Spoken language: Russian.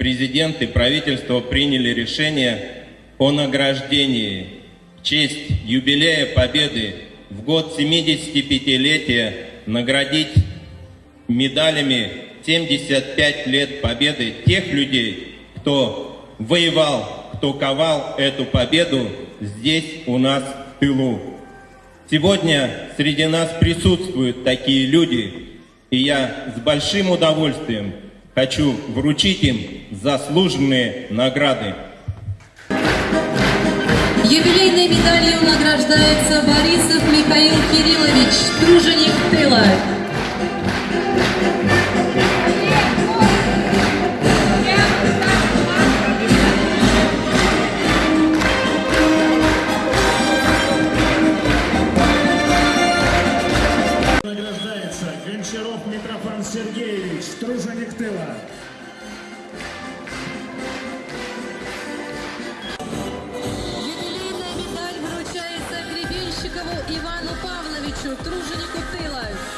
президент и правительство приняли решение о награждении в честь юбилея Победы в год 75-летия наградить медалями 75 лет Победы тех людей, кто воевал, кто ковал эту победу здесь у нас в тылу. Сегодня среди нас присутствуют такие люди, и я с большим удовольствием хочу вручить им заслуженные награды. Юбилейной медалью награждается Борисов Михаил Кириллович, труженик тыла. Награждается Гончаров Митрофан Сергеевич, труженик тыла. медаль вручается Гребенщикову